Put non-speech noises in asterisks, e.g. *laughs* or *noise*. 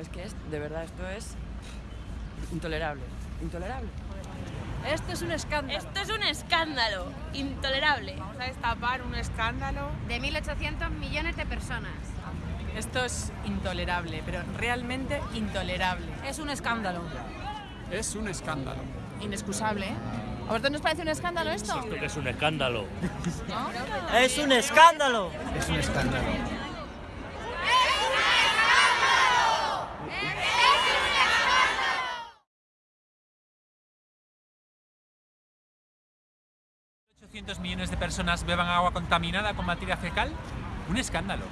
Es que es, de verdad, esto es intolerable. Intolerable. Esto es un escándalo. Esto es un escándalo. Intolerable. Vamos a destapar un escándalo. De 1.800 millones de personas. Esto es intolerable, pero realmente intolerable. Es un escándalo. Es un escándalo. Inexcusable, ¿eh? ¿A vosotros nos parece un escándalo esto? Esto que es un escándalo. *laughs* Es un escándalo. Es un escándalo. Millones de personas beban agua contaminada con materia fecal, un escándalo.